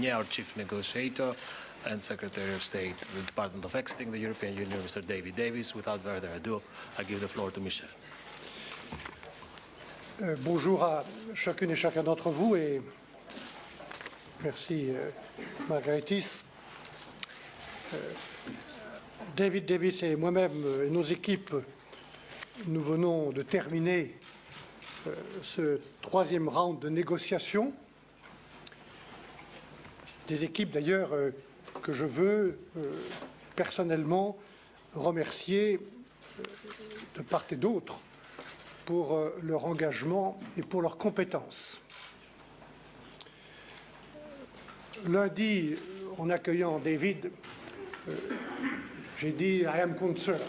our chief negotiator and Secretary of State, the Department of Exiting the European Union, Mr. David Davis. Without further ado, I give the floor to Michel. Euh, bonjour à chacune et chacun d'entre vous et merci euh, Margaritis. Euh, David Davis et moi-même et nos équipes, nous venons de terminer euh, ce troisième round de négociations. Des équipes d'ailleurs euh, que je veux euh, personnellement remercier euh, de part et d'autre pour leur engagement et pour leurs compétences. Lundi, en accueillant David, j'ai dit I am concerned.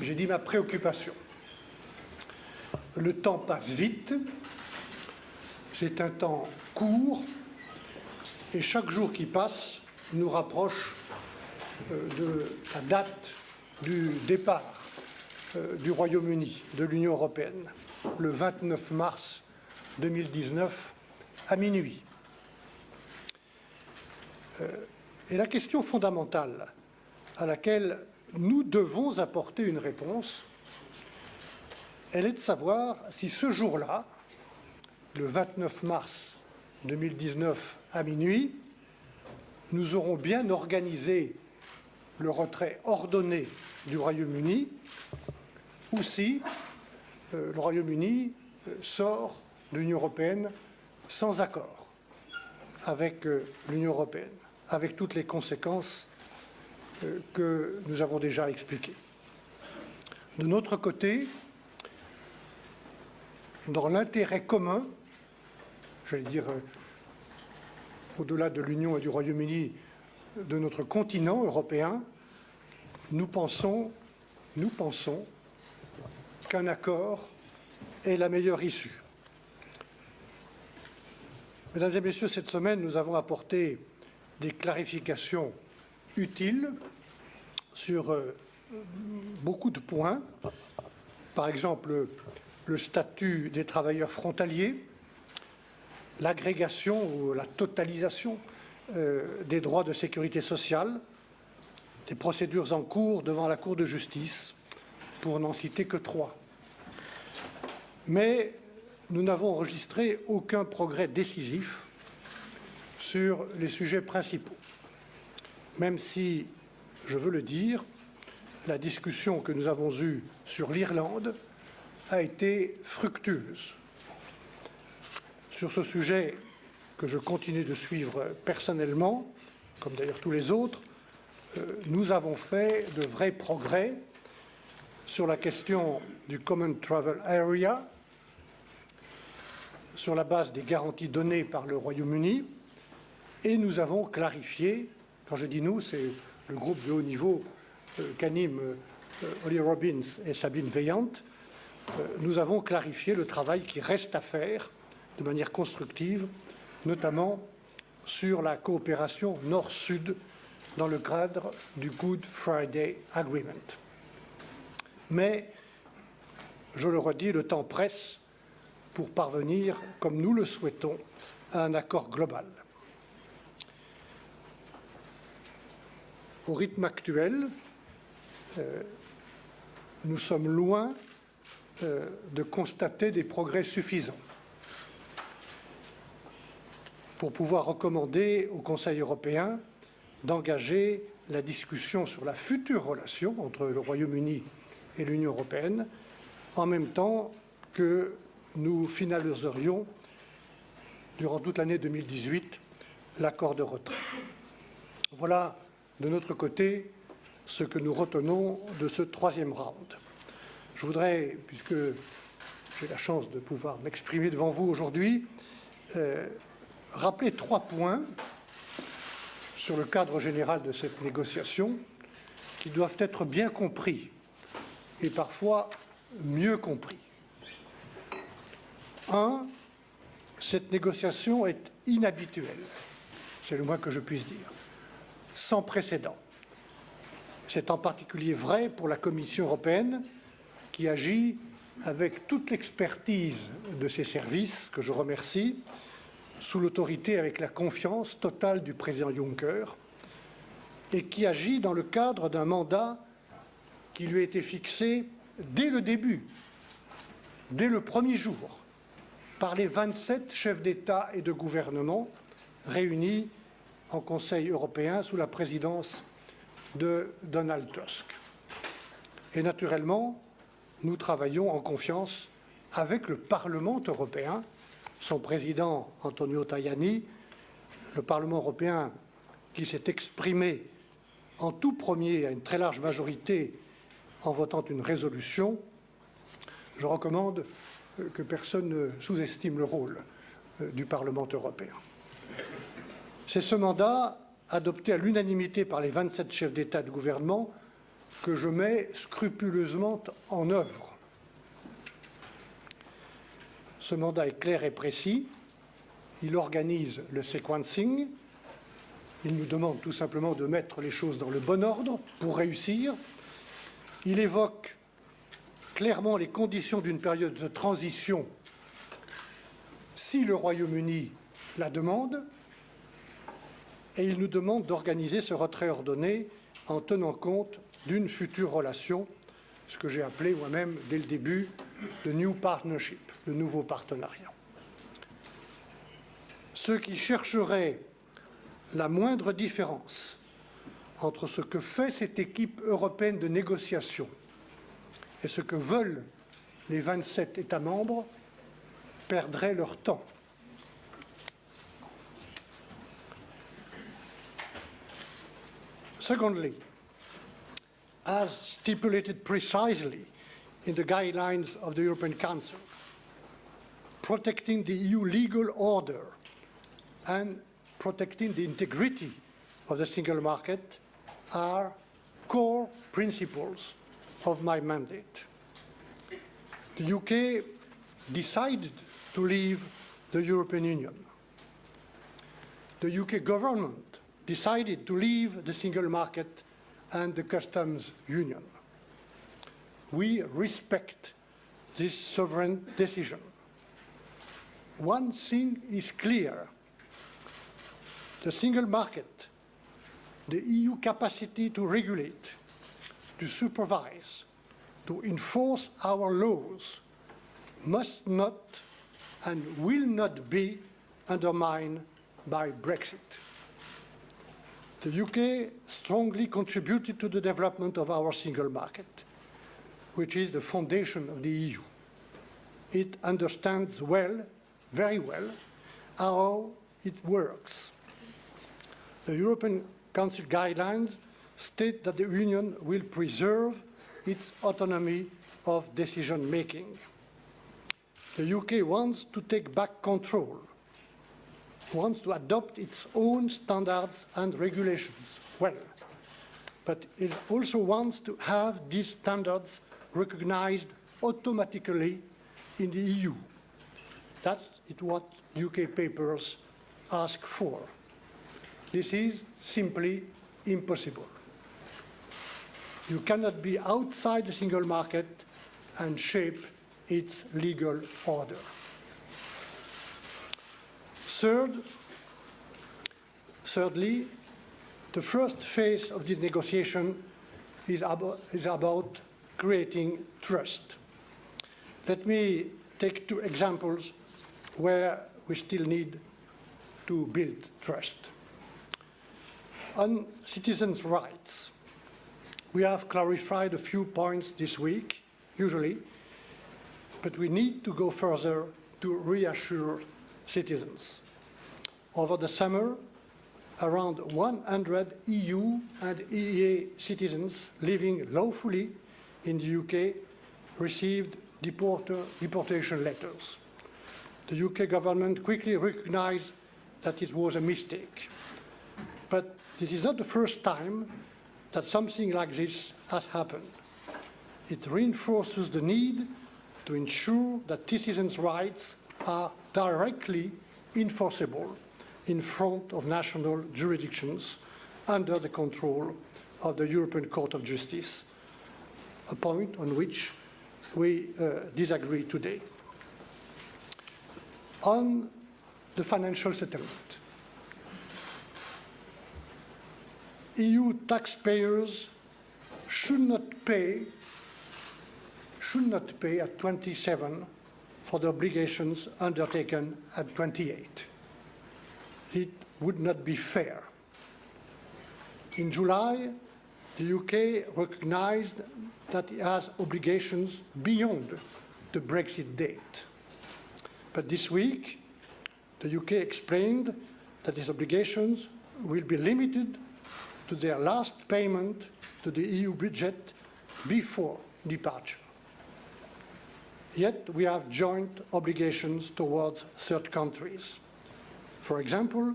J'ai dit ma préoccupation. Le temps passe vite, c'est un temps court, et chaque jour qui passe nous rapproche euh, de la date du départ euh, du Royaume-Uni de l'Union européenne, le 29 mars 2019 à minuit. Euh, Et la question fondamentale à laquelle nous devons apporter une réponse, elle est de savoir si ce jour-là, le 29 mars 2019 à minuit, nous aurons bien organisé le retrait ordonné du Royaume-Uni ou si euh, le Royaume-Uni euh, sort de l'Union européenne sans accord avec euh, l'Union européenne, avec toutes les conséquences que nous avons déjà expliquées. De notre côté, dans l'intérêt commun, j'allais dire euh, au-delà de l'Union et du Royaume-Uni, de notre continent européen, nous pensons, nous pensons qu'un accord est la meilleure issue. Mesdames et Messieurs, cette semaine, nous avons apporté des clarifications utiles sur euh, beaucoup de points. Par exemple, le statut des travailleurs frontaliers, l'agrégation ou la totalisation euh, des droits de sécurité sociale, des procédures en cours devant la Cour de justice, pour n'en citer que trois. Mais nous n'avons enregistré aucun progrès décisif sur les sujets principaux, même si, je veux le dire, la discussion que nous avons eue sur l'Irlande a été fructueuse. Sur ce sujet que je continue de suivre personnellement, comme d'ailleurs tous les autres, euh, nous avons fait de vrais progrès sur la question du Common Travel Area, sur la base des garanties données par le Royaume-Uni, et nous avons clarifié, quand je dis nous, c'est le groupe de haut niveau euh, qu'animent euh, Holly Robbins et Sabine Veillant, euh, nous avons clarifié le travail qui reste à faire de manière constructive, notamment sur la coopération nord-sud dans le cadre du Good Friday Agreement. Mais, je le redis, le temps presse pour parvenir, comme nous le souhaitons, à un accord global. Au rythme actuel, euh, nous sommes loin euh, de constater des progrès suffisants pour pouvoir recommander au Conseil européen d'engager la discussion sur la future relation entre le Royaume-Uni et l'Union européenne, en même temps que nous finaliserions, durant toute l'année 2018, l'accord de retrait. Voilà, de notre côté, ce que nous retenons de ce troisième round. Je voudrais, puisque j'ai la chance de pouvoir m'exprimer devant vous aujourd'hui, euh, rappeler trois points sur le cadre général de cette négociation qui doivent être bien compris et parfois mieux compris. Un, cette négociation est inhabituelle, c'est le moins que je puisse dire, sans précédent. C'est en particulier vrai pour la Commission européenne qui agit avec toute l'expertise de ses services, que je remercie, sous l'autorité avec la confiance totale du président Juncker et qui agit dans le cadre d'un mandat qui lui a été fixé dès le début, dès le premier jour, par les 27 chefs d'État et de gouvernement réunis en Conseil européen sous la présidence de Donald Tusk. Et naturellement, nous travaillons en confiance avec le Parlement européen, son président Antonio Tajani, le Parlement européen qui s'est exprimé en tout premier à une très large majorité en votant une résolution. Je recommande que personne ne sous-estime le rôle euh, du Parlement européen. C'est ce mandat, adopté à l'unanimité par les 27 chefs d'État et de gouvernement, que je mets scrupuleusement en œuvre. Ce mandat est clair et précis. Il organise le sequencing. Il nous demande tout simplement de mettre les choses dans le bon ordre pour réussir. Il évoque clairement les conditions d'une période de transition si le Royaume-Uni la demande, et il nous demande d'organiser ce retrait ordonné en tenant compte d'une future relation, ce que j'ai appelé moi-même dès le début le New Partnership, le nouveau partenariat. Ceux qui chercheraient la moindre différence entre ce que fait cette équipe européenne de négociation et ce que veulent les 27 États membres perdraient leur temps. Secondly, as stipulated precisely in the guidelines of the European Council, protecting the EU legal order and protecting the integrity of the single market are core principles of my mandate. The UK decided to leave the European Union. The UK government decided to leave the single market and the customs union. We respect this sovereign decision. One thing is clear. The single market, the EU capacity to regulate, to supervise, to enforce our laws must not and will not be undermined by Brexit. The UK strongly contributed to the development of our single market, which is the foundation of the EU. It understands well, very well, how it works. The European Council guidelines state that the Union will preserve its autonomy of decision making. The UK wants to take back control, wants to adopt its own standards and regulations. Well, but it also wants to have these standards recognized automatically in the EU. That is what UK papers ask for. This is simply impossible. You cannot be outside the single market and shape its legal order. Third, thirdly, the first phase of this negotiation is is about creating trust. Let me take two examples where we still need to build trust. On citizens' rights, we have clarified a few points this week, usually, but we need to go further to reassure citizens. Over the summer, around 100 EU and EEA citizens living lawfully in the UK received deportation letters. The UK government quickly recognized that it was a mistake. But this is not the first time that something like this has happened. It reinforces the need to ensure that citizens' rights are directly enforceable in front of national jurisdictions under the control of the European Court of Justice, a point on which we uh, disagree today. On the financial settlement. EU taxpayers should not pay should not pay at 27 for the obligations undertaken at 28. It would not be fair. In July, the UK recognized that it has obligations beyond the Brexit date. But this week, the UK explained that these obligations will be limited to their last payment to the EU budget before departure. Yet we have joint obligations towards third countries. For example,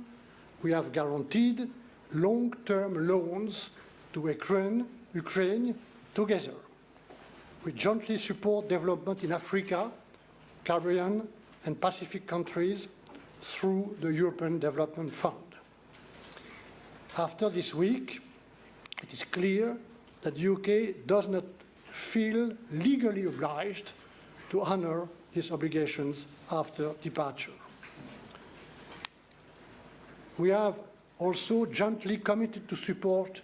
we have guaranteed long-term loans to Ukraine, Ukraine together. We jointly support development in Africa, Caribbean and Pacific countries through the European Development Fund. After this week, it is clear that the UK does not feel legally obliged to honour its obligations after departure. We have also jointly committed to support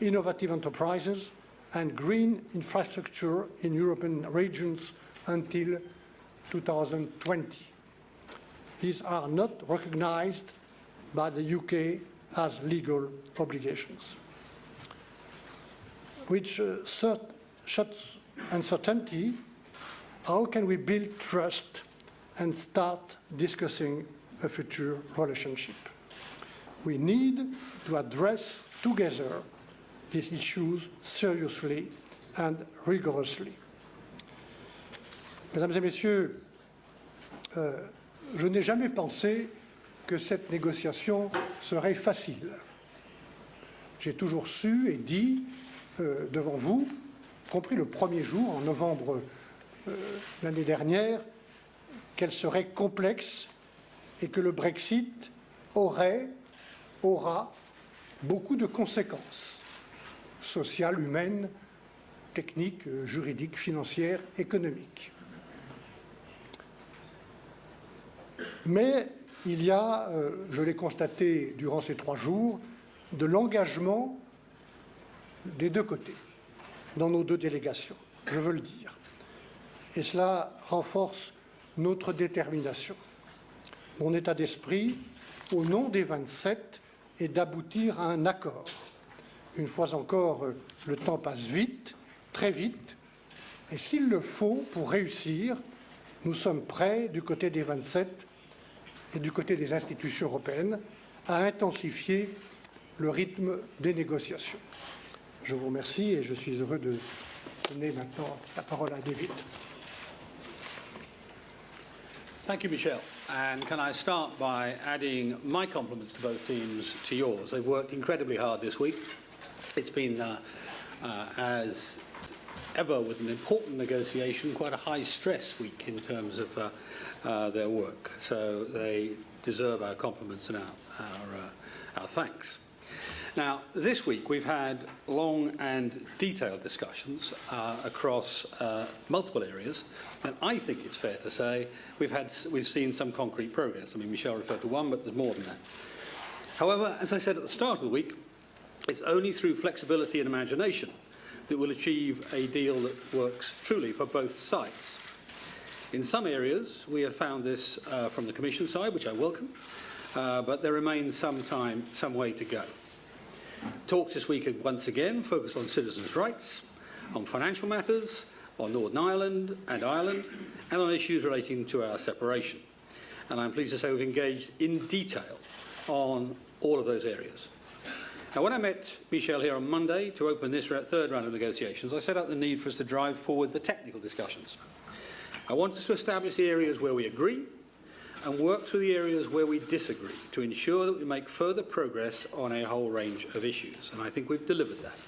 innovative enterprises and green infrastructure in European regions until 2020. These are not recognised by the UK as legal obligations, which uh, shuts uncertainty how can we build trust and start discussing a future relationship? We need to address together these issues seriously and rigorously. Mesdames et Messieurs, euh, je n'ai jamais pensé que cette négociation serait facile. J'ai toujours su et dit euh, devant vous, y compris le premier jour, en novembre euh, l'année dernière, qu'elle serait complexe et que le Brexit aurait, aura beaucoup de conséquences sociales, humaines, techniques, euh, juridiques, financières, économiques. Mais il y a, euh, je l'ai constaté durant ces trois jours, de l'engagement des deux côtés, dans nos deux délégations, je veux le dire. Et cela renforce notre détermination. Mon état d'esprit, au nom des 27, est d'aboutir à un accord. Une fois encore, euh, le temps passe vite, très vite, et s'il le faut pour réussir, nous sommes prêts, du côté des 27, et du côté des institutions européennes à intensifier le rythme des négociations. Je vous remercie et je suis heureux de donner maintenant la parole à David. Thank you, Michel. And can I start by adding my compliments to both teams to yours? They've worked incredibly hard this week. It's been, uh, uh, as ever with an important negotiation, quite a high stress week in terms of uh, uh, their work. So they deserve our compliments and our, our, uh, our thanks. Now, this week we've had long and detailed discussions uh, across uh, multiple areas, and I think it's fair to say we've, had, we've seen some concrete progress. I mean, Michel referred to one, but there's more than that. However, as I said at the start of the week, it's only through flexibility and imagination that we'll achieve a deal that works truly for both sides. In some areas, we have found this uh, from the Commission side, which I welcome, uh, but there remains some time, some way to go. Talks this week have once again focused on citizens' rights, on financial matters, on Northern Ireland and Ireland, and on issues relating to our separation. And I'm pleased to say we've engaged in detail on all of those areas. Now, when I met Michel here on Monday to open this third round of negotiations, I set out the need for us to drive forward the technical discussions. I want us to establish the areas where we agree and work through the areas where we disagree to ensure that we make further progress on a whole range of issues. And I think we've delivered that.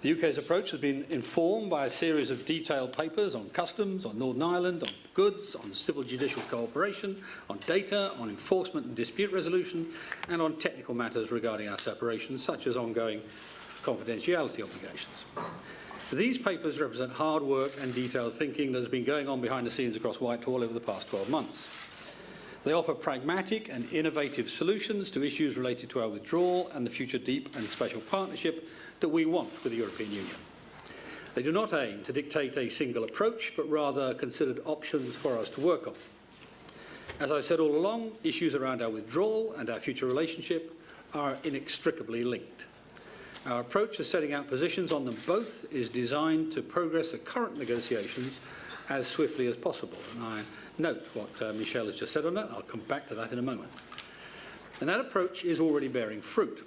The UK's approach has been informed by a series of detailed papers on customs, on Northern Ireland, on goods, on civil judicial cooperation, on data, on enforcement and dispute resolution, and on technical matters regarding our separation, such as ongoing confidentiality obligations. These papers represent hard work and detailed thinking that has been going on behind the scenes across Whitehall over the past 12 months. They offer pragmatic and innovative solutions to issues related to our withdrawal and the future deep and special partnership that we want with the European Union. They do not aim to dictate a single approach, but rather considered options for us to work on. As I said all along, issues around our withdrawal and our future relationship are inextricably linked. Our approach to setting out positions on them both is designed to progress the current negotiations as swiftly as possible. And I note what uh, Michel has just said on that. I'll come back to that in a moment. And that approach is already bearing fruit.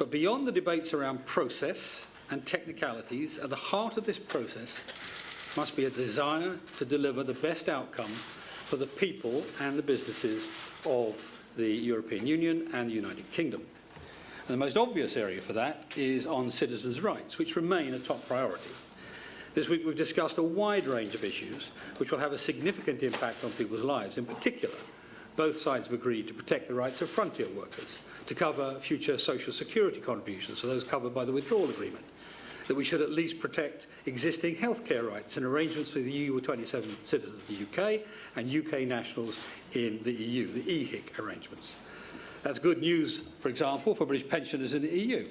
But beyond the debates around process and technicalities, at the heart of this process must be a desire to deliver the best outcome for the people and the businesses of the European Union and the United Kingdom. And the most obvious area for that is on citizens' rights, which remain a top priority. This week we've discussed a wide range of issues which will have a significant impact on people's lives. In particular, both sides have agreed to protect the rights of frontier workers, to cover future social security contributions, so those covered by the withdrawal agreement, that we should at least protect existing healthcare rights and arrangements for the EU27 citizens of the UK and UK nationals in the EU, the EHIC arrangements. That's good news, for example, for British pensioners in the EU.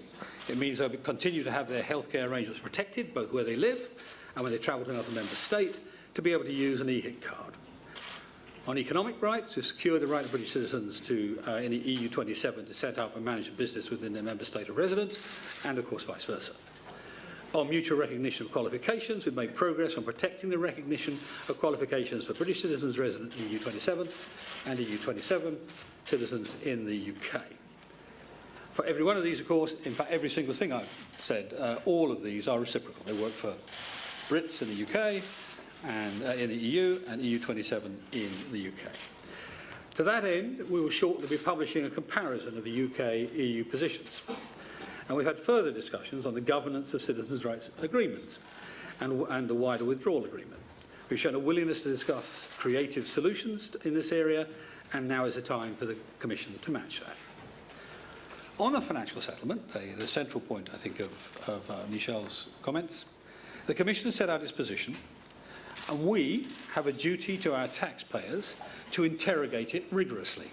It means they'll continue to have their healthcare arrangements protected, both where they live and when they travel to another member state, to be able to use an EHIC card. On economic rights, to secure the right of British citizens to, uh, in the EU27 to set up and manage a business within their member state of residence, and of course vice versa. On mutual recognition of qualifications, we've made progress on protecting the recognition of qualifications for British citizens resident in EU27 and EU27 citizens in the UK. For every one of these, of course, in fact, every single thing I've said, uh, all of these are reciprocal. They work for Brits in the UK, and uh, in the EU, and EU27 in the UK. To that end, we will shortly be publishing a comparison of the UK-EU positions. And we've had further discussions on the governance of citizens' rights agreements and, and the wider withdrawal agreement. We've shown a willingness to discuss creative solutions in this area, and now is the time for the Commission to match that. On the financial settlement, the, the central point, I think, of, of uh, Michel's comments, the Commission has set out its position, and we have a duty to our taxpayers to interrogate it rigorously.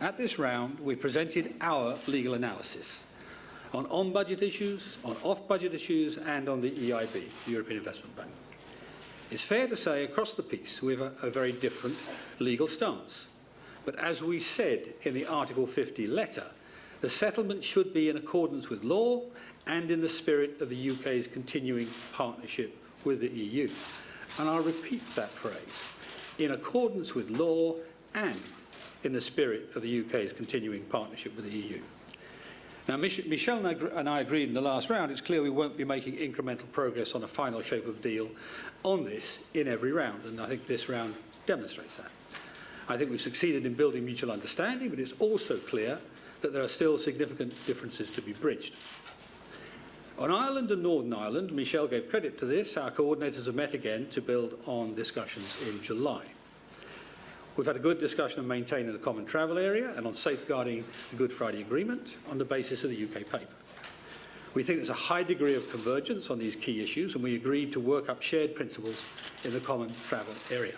At this round, we presented our legal analysis on on-budget issues, on off-budget issues, and on the EIB, the European Investment Bank. It's fair to say across the piece we have a, a very different legal stance. But as we said in the Article 50 letter, the settlement should be in accordance with law and in the spirit of the UK's continuing partnership with the EU. And I'll repeat that phrase, in accordance with law and in the spirit of the UK's continuing partnership with the EU. Now, Michel and I agreed in the last round, it's clear we won't be making incremental progress on a final shape of deal on this in every round, and I think this round demonstrates that. I think we've succeeded in building mutual understanding, but it's also clear that there are still significant differences to be bridged. On Ireland and Northern Ireland, Michel gave credit to this, our coordinators have met again to build on discussions in July. We've had a good discussion on maintaining the common travel area and on safeguarding the Good Friday Agreement on the basis of the UK paper. We think there's a high degree of convergence on these key issues and we agreed to work up shared principles in the common travel area.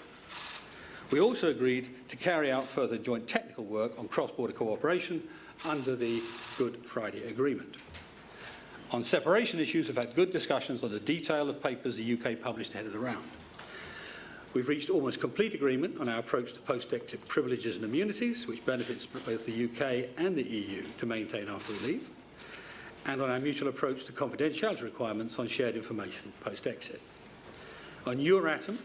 We also agreed to carry out further joint technical work on cross-border cooperation under the Good Friday Agreement. On separation issues, we've had good discussions on the detail of papers the UK published ahead of the round. We've reached almost complete agreement on our approach to post-exit privileges and immunities, which benefits both the UK and the EU to maintain after we leave, and on our mutual approach to confidentiality requirements on shared information post-exit. On Euratom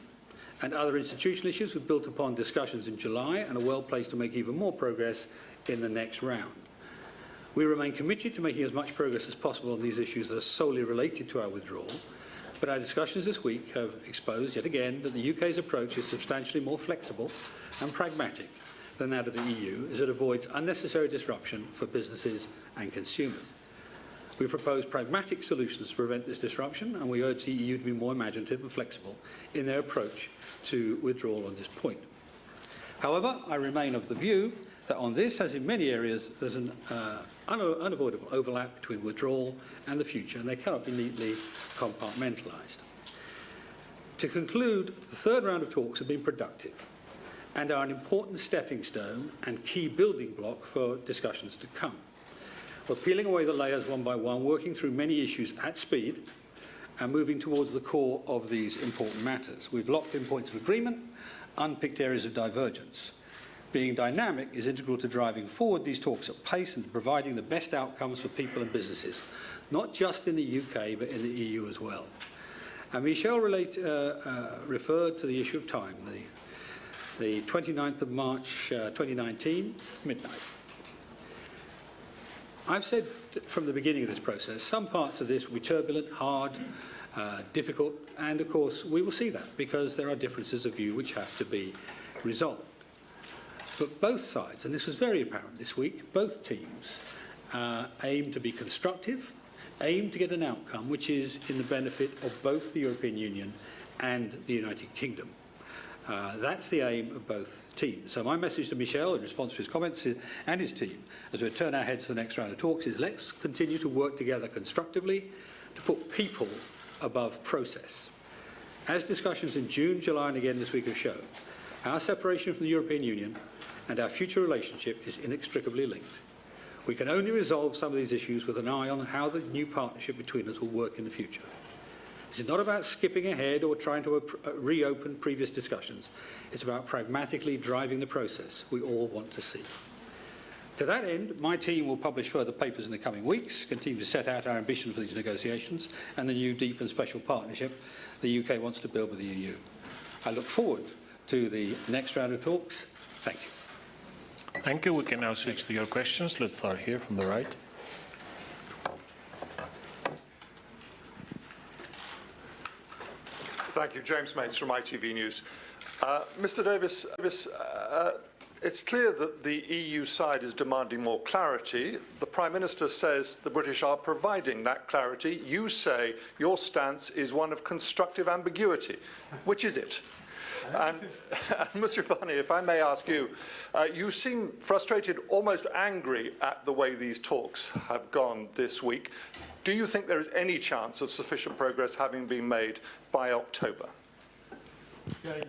and other institutional issues, we've built upon discussions in July and are well placed to make even more progress in the next round. We remain committed to making as much progress as possible on these issues that are solely related to our withdrawal, but our discussions this week have exposed yet again that the UK's approach is substantially more flexible and pragmatic than that of the EU as it avoids unnecessary disruption for businesses and consumers. We propose pragmatic solutions to prevent this disruption and we urge the EU to be more imaginative and flexible in their approach to withdrawal on this point. However, I remain of the view that on this, as in many areas, there's an uh, unavoidable overlap between withdrawal and the future, and they cannot be neatly compartmentalised. To conclude, the third round of talks have been productive, and are an important stepping stone and key building block for discussions to come. We're peeling away the layers one by one, working through many issues at speed and moving towards the core of these important matters. We've locked in points of agreement, unpicked areas of divergence. Being dynamic is integral to driving forward these talks at pace and providing the best outcomes for people and businesses, not just in the UK, but in the EU as well. And Michel relate, uh, uh, referred to the issue of time, the, the 29th of March uh, 2019, midnight. I've said from the beginning of this process, some parts of this will be turbulent, hard, uh, difficult, and of course we will see that because there are differences of view which have to be resolved. But both sides, and this was very apparent this week, both teams uh, aim to be constructive, aim to get an outcome which is in the benefit of both the European Union and the United Kingdom. Uh, that's the aim of both teams. So my message to Michel in response to his comments is, and his team, as we turn our heads to the next round of talks, is let's continue to work together constructively to put people above process. As discussions in June, July and again this week have shown, our separation from the European Union and our future relationship is inextricably linked. We can only resolve some of these issues with an eye on how the new partnership between us will work in the future. This is not about skipping ahead or trying to uh, reopen previous discussions. It's about pragmatically driving the process we all want to see. To that end, my team will publish further papers in the coming weeks, continue to set out our ambition for these negotiations and the new deep and special partnership the UK wants to build with the EU. I look forward to the next round of talks. Thank you. Thank you. We can now switch to your questions. Let's start here from the right. Thank you. James Mates from ITV News. Uh, Mr Davis, Davis uh, it's clear that the EU side is demanding more clarity. The Prime Minister says the British are providing that clarity. You say your stance is one of constructive ambiguity. Which is it? And, and Mr Barnier, if I may ask you, uh, you seem frustrated, almost angry at the way these talks have gone this week. Do you think there is any chance of sufficient progress having been made by October? James,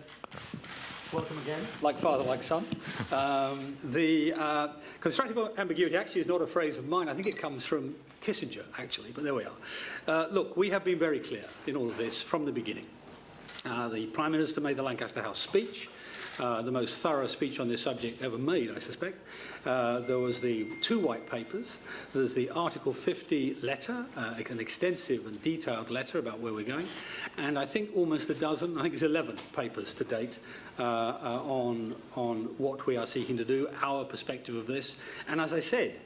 welcome again. Like father, like son. Um, the uh, constructive ambiguity actually is not a phrase of mine. I think it comes from Kissinger, actually, but there we are. Uh, look, we have been very clear in all of this from the beginning. Uh, the Prime Minister made the Lancaster House speech. Uh, the most thorough speech on this subject ever made, I suspect. Uh, there was the two white papers. There's the Article 50 letter, uh, an extensive and detailed letter about where we're going. And I think almost a dozen, I think it's 11 papers to date uh, on, on what we are seeking to do, our perspective of this. And as I said,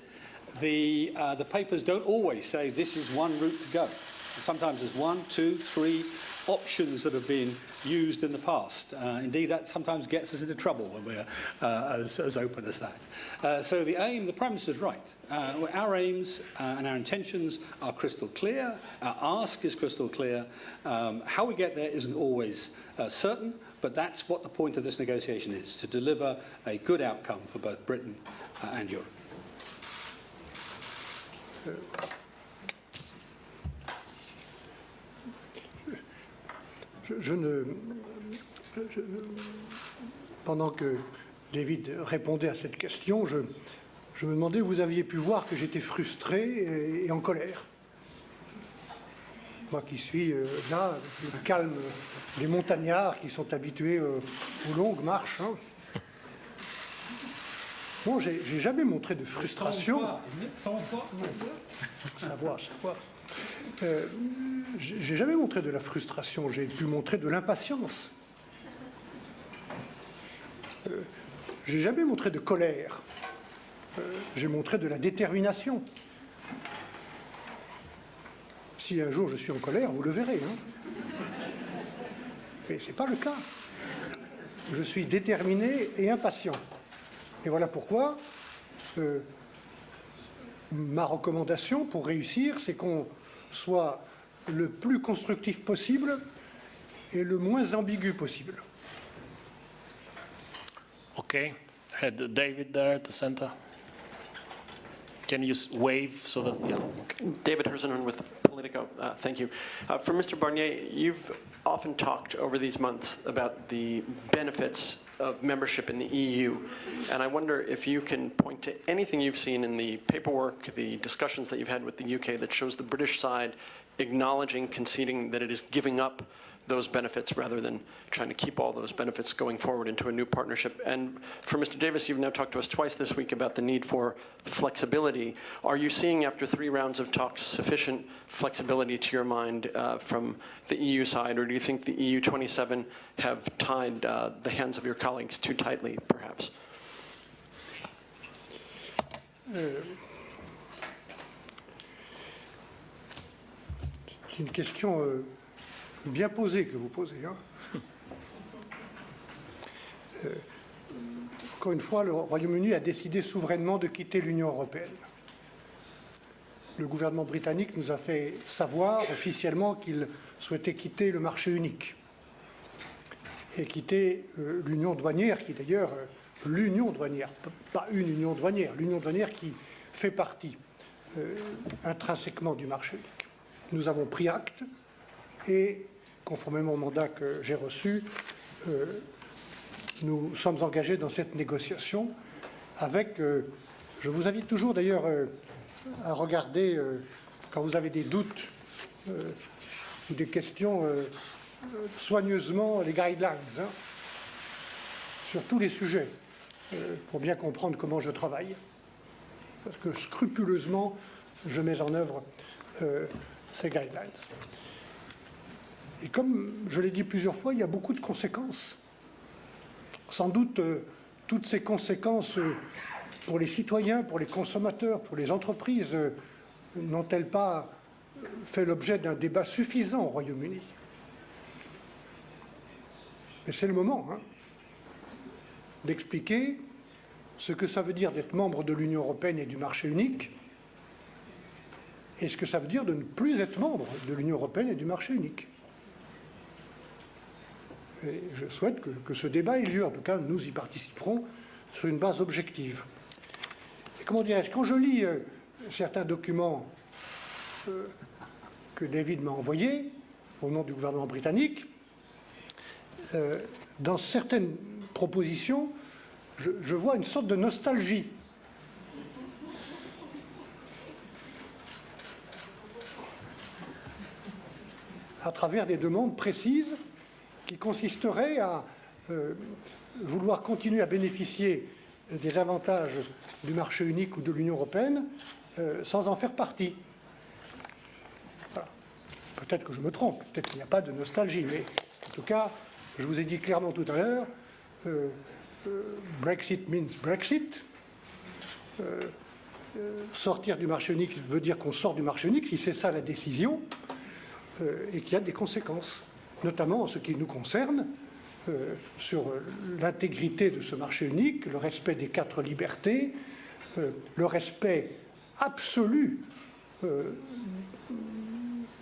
the, the papers don't always say this is one route to go. Sometimes there's one, two, three options that have been used in the past. Uh, indeed, that sometimes gets us into trouble when we're uh, as, as open as that. Uh, so the aim, the premise is right. Uh, our aims uh, and our intentions are crystal clear. Our ask is crystal clear. Um, how we get there isn't always uh, certain, but that's what the point of this negotiation is, to deliver a good outcome for both Britain and Europe. Je, je ne, je, pendant que David répondait à cette question, je, je me demandais, vous aviez pu voir que j'étais frustré et, et, en colère. Moi qui suis euh, là, le calme des montagnards qui sont habitués euh, aux longues marches. Hein. Bon, j'ai jamais montré de frustration. Ça voit, ça voit. Euh, j'ai jamais montré de la frustration, j'ai pu montrer de l'impatience. Euh, j'ai jamais montré de colère. Euh, j'ai montré de la détermination. Si un jour je suis en colère, vous le verrez. Hein. Mais ce n'est pas le cas. Je suis déterminé et impatient. Et voilà pourquoi ma recommandation pour réussir, c'est qu'on soit le plus constructif possible et le moins ambigu possible. Okay. David there at the. Can you wave so that, yeah, okay. David Herszenhorn with Politico. Uh, Thank you. Uh, For Mr. Barnier, you've often talked over these months about the benefits of membership in the EU, and I wonder if you can point to anything you've seen in the paperwork, the discussions that you've had with the UK that shows the British side acknowledging, conceding that it is giving up those benefits rather than trying to keep all those benefits going forward into a new partnership. And for Mr. Davis, you've now talked to us twice this week about the need for flexibility. Are you seeing, after three rounds of talks, sufficient flexibility to your mind uh, from the EU side, or do you think the EU 27 have tied uh, the hands of your colleagues too tightly, perhaps? C'est une question euh, bien posée que vous posez. hein. Euh, encore une fois, le Royaume-Uni a décidé souverainement de quitter l'Union européenne. Le gouvernement britannique nous a fait savoir officiellement qu'il souhaitait quitter le marché unique et quitter euh, l'union douanière, qui d'ailleurs euh, l'union douanière, pas une union douanière, l'union douanière qui fait partie intrinsèquement du marché unique. Nous avons pris acte et, conformément au mandat que j'ai reçu, euh, nous sommes engagés dans cette négociation avec, euh, je vous invite toujours d'ailleurs euh, à regarder, quand vous avez des doutes ou des questions, soigneusement les guidelines hein, sur tous les sujets, pour bien comprendre comment je travaille. Parce que scrupuleusement, je mets en œuvre ces guidelines. Et comme je l'ai dit plusieurs fois, il y a beaucoup de conséquences. Sans doute, euh, toutes ces conséquences euh, pour les citoyens, pour les consommateurs, pour les entreprises, euh, n'ont-elles pas fait l'objet d'un débat suffisant au Royaume-Uni? Mais c'est le moment hein, d'expliquer ce que ça veut dire d'être membre de l'Union européenne et du marché unique, et ce que ça veut dire de ne plus être membre de l'Union européenne et du marché unique. Je souhaite que, ce débat ait lieu. En tout cas, nous y participerons sur une base objective. Et comment dirais-je Quand je lis euh, certains documents euh, que David m'a envoyés au nom du gouvernement britannique, euh, dans certaines propositions, je vois une sorte de nostalgie. à travers des demandes précises qui consisteraient à euh, vouloir continuer à bénéficier des avantages du marché unique ou de l'Union européenne euh, sans en faire partie. Peut-être que je me trompe, peut-être qu'il n'y a pas de nostalgie, mais en tout cas, je vous ai dit clairement tout à l'heure, euh, Brexit means Brexit. Sortir du marché unique veut dire qu'on sort du marché unique, si c'est ça la décision, et qu'il y a des conséquences, notamment en ce qui nous concerne, euh, sur l'intégrité de ce marché unique, le respect des quatre libertés, euh, le respect absolu euh,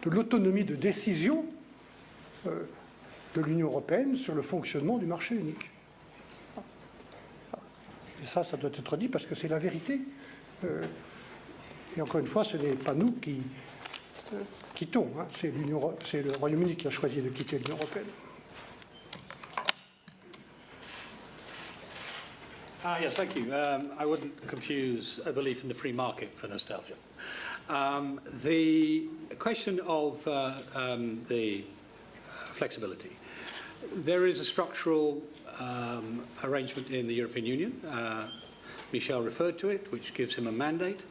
de l'autonomie de décision de l'Union européenne sur le fonctionnement du marché unique. Et ça, ça doit être dit parce que c'est la vérité. Et encore une fois, ce n'est pas nous qui quittons, hein. c'est le Royaume-Uni qui a choisi de quitter l'Union européenne. Ah, yes, thank you. Um, I wouldn't confuse a belief in the free market for nostalgia. Um, the question of uh, um, the flexibility. There is a structural um, arrangement in the European Union. Uh, Michel referred to it, which gives him a mandate,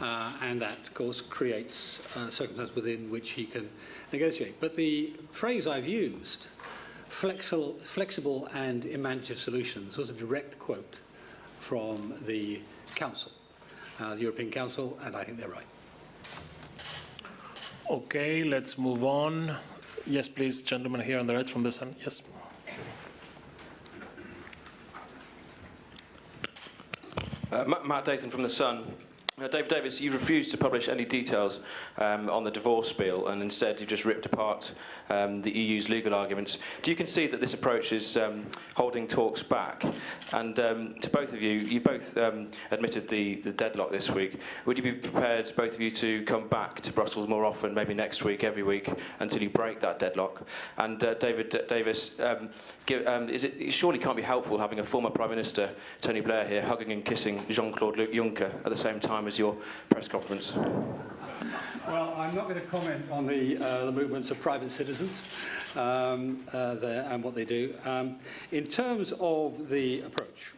uh, and that, of course, creates uh, circumstances within which he can negotiate. But the phrase I've used, flexible, flexible and imaginative solutions, was a direct quote from the Council, uh, the European Council, and I think they're right. Okay, let's move on. Yes, please, gentleman here on the right from the sun. Yes. Uh, Matt Dathan from The Sun. David Davis, you refused to publish any details um, on the divorce bill and instead you just ripped apart um, the EU's legal arguments. Do you concede that this approach is um, holding talks back? And um, to both of you, you both um, admitted the, the deadlock this week. Would you be prepared, both of you, to come back to Brussels more often, maybe next week, every week, until you break that deadlock? And uh, David D- Davis, um, give, um, is it, it surely can't be helpful having a former Prime Minister, Tony Blair, here hugging and kissing Jean-Claude Juncker at the same time as your press conference? Well, I'm not going to comment on the, uh, the movements of private citizens um, uh, there and what they do. Um, in terms of the approach,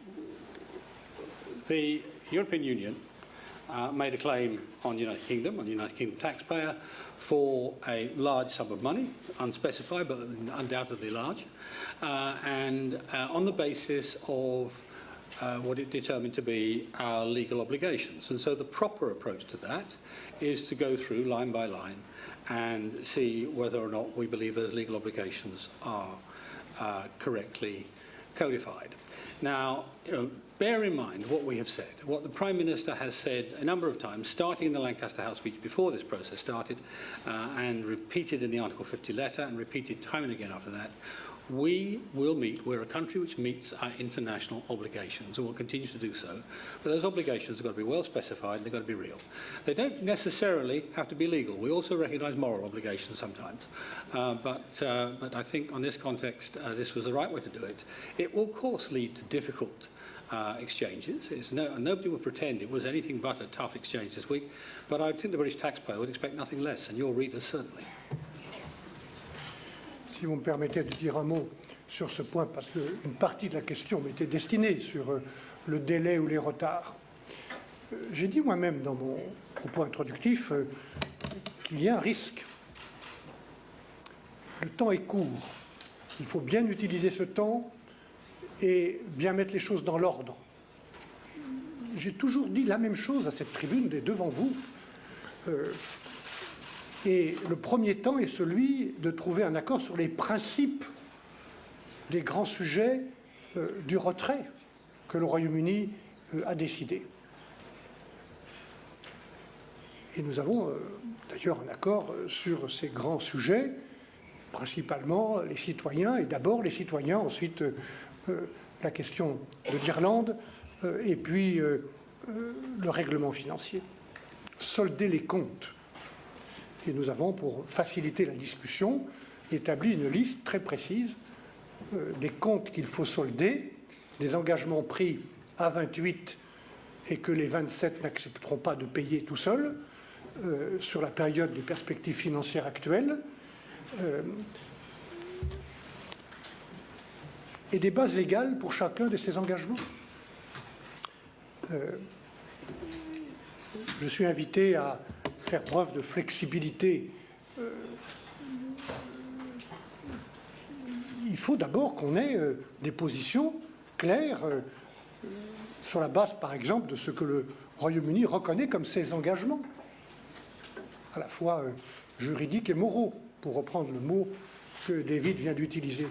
the European Union uh, made a claim on United Kingdom, on United Kingdom taxpayer, for a large sum of money, unspecified but undoubtedly large, uh, and uh, on the basis of uh, what it determined to be our legal obligations. And so the proper approach to that is to go through line by line and see whether or not we believe those legal obligations are uh, correctly codified. Now, you know, bear in mind what we have said, what the Prime Minister has said a number of times, starting in the Lancaster House speech before this process started, uh, and repeated in the Article 50 letter, and repeated time and again after that, we will meet, we're a country which meets our international obligations and will continue to do so. But those obligations have got to be well specified and they've got to be real. They don't necessarily have to be legal. We also recognise moral obligations sometimes. Uh, but, uh, but I think on this context, uh, this was the right way to do it. It will, of course, lead to difficult uh, exchanges. It's no, nobody will pretend it was anything but a tough exchange this week, but I think the British taxpayer would expect nothing less, and your readers certainly. Si vous me permettez de dire un mot sur ce point, parce qu'une partie de la question m'était destinée sur euh, le délai ou les retards. Euh, J'ai dit moi-même dans mon propos introductif euh, qu'il y a un risque. Le temps est court. Il faut bien utiliser ce temps et bien mettre les choses dans l'ordre. J'ai toujours dit la même chose à cette tribune et devant vous. Euh, et le premier temps est celui de trouver un accord sur les principes des grands sujets euh, du retrait que le Royaume-Uni euh, a décidé. Et nous avons d'ailleurs un accord sur ces grands sujets, principalement les citoyens, et d'abord les citoyens, ensuite la question de l'Irlande, euh, et puis euh, euh, le règlement financier. Solder les comptes. Et nous avons, pour faciliter la discussion, établi une liste très précise euh, des comptes qu'il faut solder, des engagements pris à 28 et que les 27 n'accepteront pas de payer tout seuls euh, sur la période des perspectives financières actuelles. euh, et des bases légales pour chacun de ces engagements. Euh, je suis invité à faire preuve de flexibilité. Euh, il faut d'abord qu'on ait euh, des positions claires sur la base, par exemple, de ce que le Royaume-Uni reconnaît comme ses engagements, à la fois juridiques et moraux, pour reprendre le mot que David vient d'utiliser.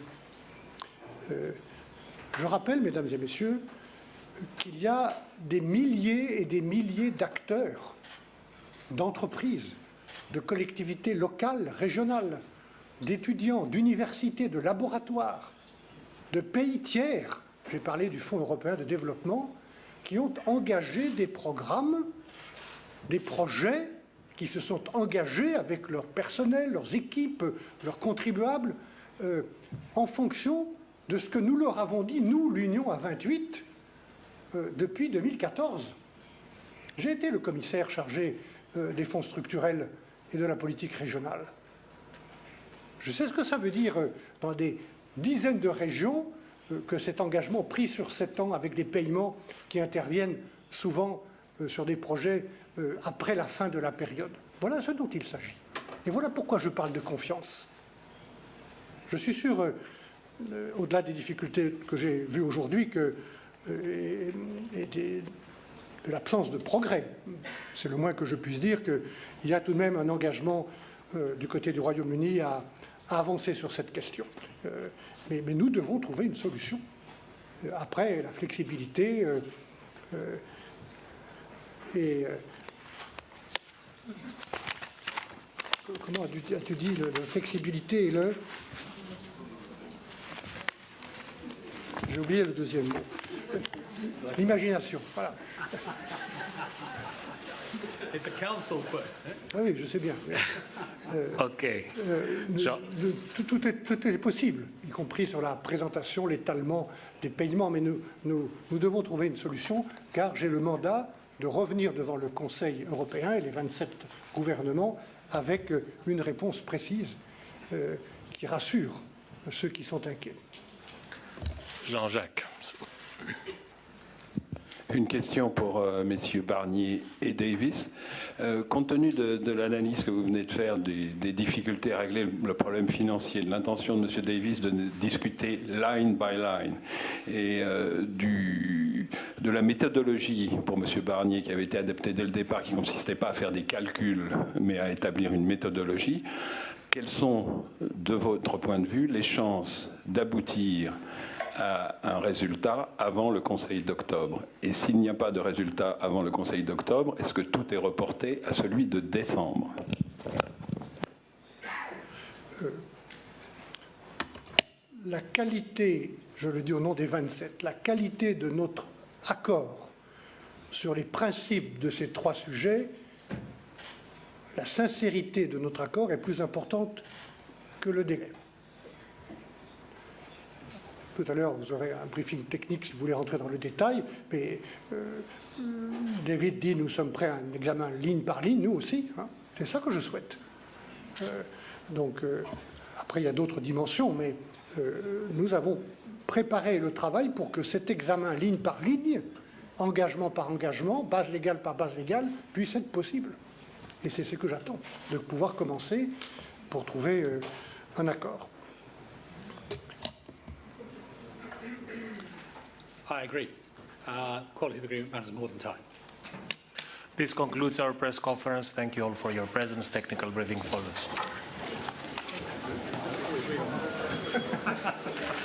Euh, je rappelle, mesdames et messieurs, qu'il y a des milliers et des milliers d'acteurs, d'entreprises, de collectivités locales, régionales, d'étudiants, d'universités, de laboratoires, de pays tiers, j'ai parlé du Fonds européen de développement, qui ont engagé des programmes, des projets qui se sont engagés avec leur personnel, leurs équipes, leurs contribuables, euh, en fonction de ce que nous leur avons dit, nous, l'Union à 28, euh, depuis 2014. J'ai été le commissaire chargé euh, des fonds structurels et de la politique régionale. Je sais ce que ça veut dire euh, dans des dizaines de régions que cet engagement pris sur sept ans avec des paiements qui interviennent souvent sur des projets après la fin de la période. Voilà ce dont il s'agit. Et voilà pourquoi je parle de confiance. Je suis sûr, euh, au-delà des difficultés que j'ai vues aujourd'hui que, euh, et, de l'absence de progrès, c'est le moins que je puisse dire, qu'il y a tout de même un engagement euh, du côté du Royaume-Uni à, avancer sur cette question. Mais, mais, nous devons trouver une solution. Après, la flexibilité et comment as-tu dit, la flexibilité et le J'ai oublié le deuxième mot. L'imagination, voilà. It's a council question. Ah oui, je sais bien. OK. Euh, Jean. le- tout, tout est, tout est possible, y compris sur la présentation, l'étalement des paiements, mais nous, nous, nous devons trouver une solution, car j'ai le mandat de revenir devant le Conseil européen et les 27 gouvernements avec euh, une réponse précise euh, qui rassure ceux qui sont inquiets. Jean-Jacques. Une question pour euh, messieurs Barnier et Davis. Euh, compte tenu de, l'analyse que vous venez de faire des, difficultés à régler le, problème financier, de l'intention de monsieur Davis de discuter line by line et euh, de la méthodologie pour monsieur Barnier qui avait été adaptée dès le départ, qui consistait pas à faire des calculs mais à établir une méthodologie, quelles sont, de votre point de vue, les chances d'aboutir à un résultat avant le Conseil d'octobre Et s'il n'y a pas de résultat avant le Conseil d'octobre, est-ce que tout est reporté à celui de décembre? La qualité, je le dis au nom des 27, la qualité de notre accord sur les principes de ces trois sujets, la sincérité de notre accord est plus importante que le délai. Tout à l'heure, vous aurez un briefing technique si vous voulez rentrer dans le détail, mais euh, David dit nous sommes prêts à un examen ligne par ligne, nous aussi. hein. C'est ça que je souhaite. Euh, donc, euh, après, il y a d'autres dimensions, mais nous avons préparé le travail pour que cet examen ligne par ligne, engagement par engagement, base légale par base légale, puisse être possible. Et c'est ce que j'attends, de pouvoir commencer pour trouver un accord. I agree. Uh, quality of agreement matters more than time. This concludes our press conference. Thank you all for your presence. Technical briefing follows.